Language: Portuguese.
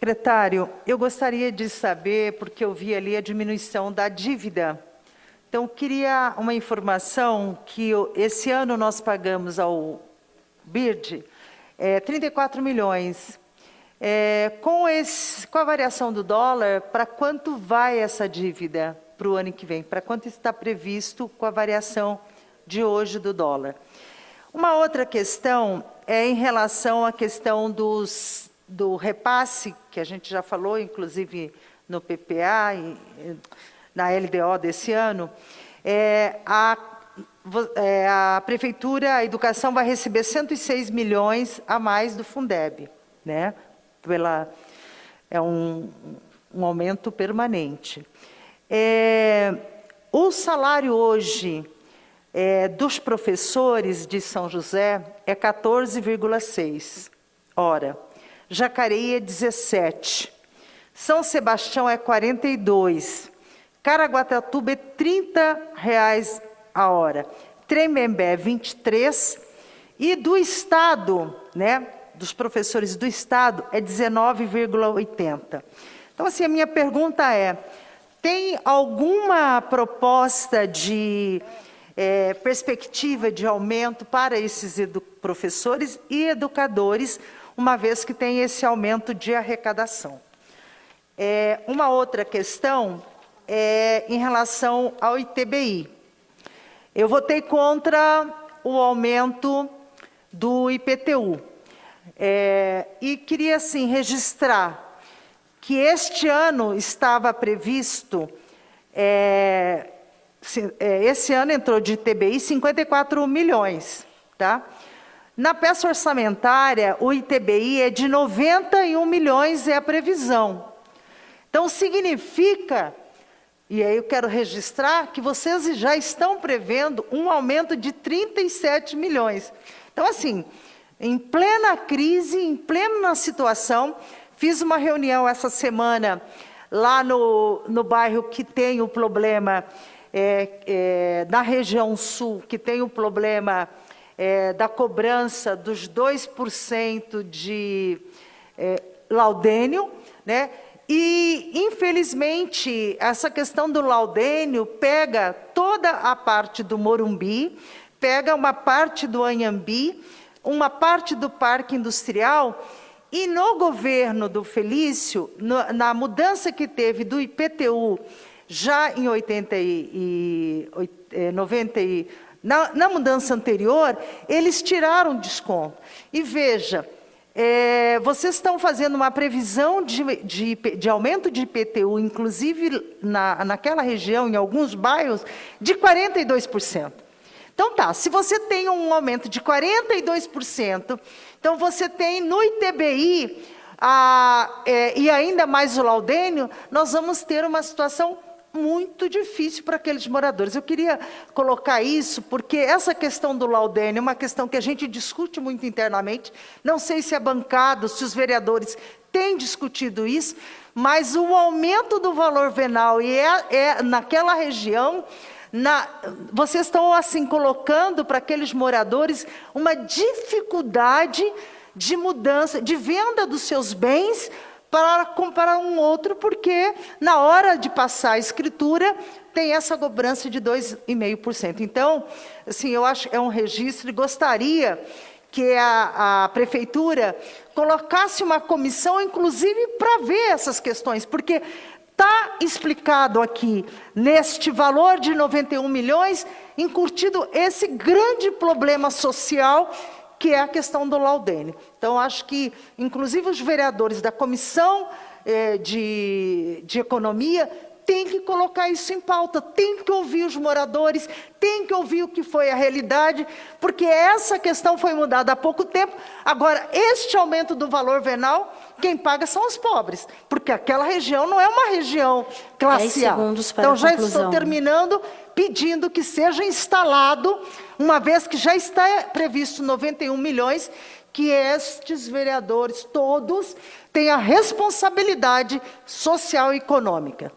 Secretário, eu gostaria de saber, porque eu vi ali a diminuição da dívida. Então, queria uma informação que esse ano nós pagamos ao BIRD é, 34 milhões. É, com, esse, com a variação do dólar, para quanto vai essa dívida para o ano que vem? Para quanto está previsto com a variação de hoje do dólar? Uma outra questão é em relação à questão dos do repasse, que a gente já falou, inclusive no PPA, e, na LDO desse ano, é, a, é, a Prefeitura, a Educação vai receber 106 milhões a mais do Fundeb, né? Pela, é um, um aumento permanente. É, o salário hoje é, dos professores de São José é 14,6 hora. Jacareí é 17. São Sebastião é 42. Caraguatatuba é 30 reais a hora. Tremembé é 23. E do Estado, né, dos professores do Estado, é 19,80. Então, assim, a minha pergunta é, tem alguma proposta de é, perspectiva de aumento para esses professores e educadores, uma vez que tem esse aumento de arrecadação. É, uma outra questão é em relação ao ITBI. Eu votei contra o aumento do IPTU. É, e queria, assim, registrar que este ano estava previsto, é, é esse ano entrou de ITBI 54 milhões, tá? Na peça orçamentária, o ITBI é de 91 milhões, é a previsão. Então, significa, e aí eu quero registrar, que vocês já estão prevendo um aumento de 37 milhões. Então, assim, em plena crise, em plena situação, fiz uma reunião essa semana lá no, no bairro que tem o problema, é, é, na região sul, que tem o problema é, da cobrança dos 2% de é, laudênio, né? E, infelizmente, essa questão do laudênio pega toda a parte do Morumbi, pega uma parte do Anhambi, uma parte do Parque Industrial, e no governo do Felício, no, na mudança que teve do IPTU, já em 80 e, e 90 e na, na mudança anterior, eles tiraram desconto. E veja, é, vocês estão fazendo uma previsão de, de, de, aumento de IPTU, inclusive na, naquela região, em alguns bairros, de 42%. Então tá, se você tem um aumento de 42%, então você tem no ITBI, a, é, e ainda mais o laudênio, nós vamos ter uma situação muito difícil para aqueles moradores. Eu queria colocar isso porque essa questão do laudênio é uma questão que a gente discute muito internamente. Não sei se a bancada, se os vereadores têm discutido isso, mas o aumento do valor venal e é, é naquela região na, vocês estão assim colocando para aqueles moradores uma dificuldade de mudança, de venda dos seus bens para comparar um outro, porque na hora de passar a escritura tem essa cobrança de 2,5%. Então, assim, eu acho que é um registro e gostaria que a, a prefeitura colocasse uma comissão, inclusive, para ver essas questões, porque está explicado aqui, neste valor de 91 milhões, incutido esse grande problema social que é a questão do laudênio. Então, acho que, inclusive, os vereadores da Comissão eh, de, de Economia têm que colocar isso em pauta, tem que ouvir os moradores, tem que ouvir o que foi a realidade, porque essa questão foi mudada há pouco tempo. Agora, este aumento do valor venal, quem paga são os pobres, porque aquela região não é uma região classe A. Então, já estou terminando pedindo que seja instalado, uma vez que já está previsto 91 milhões, que estes vereadores todos tenham a responsabilidade social e econômica.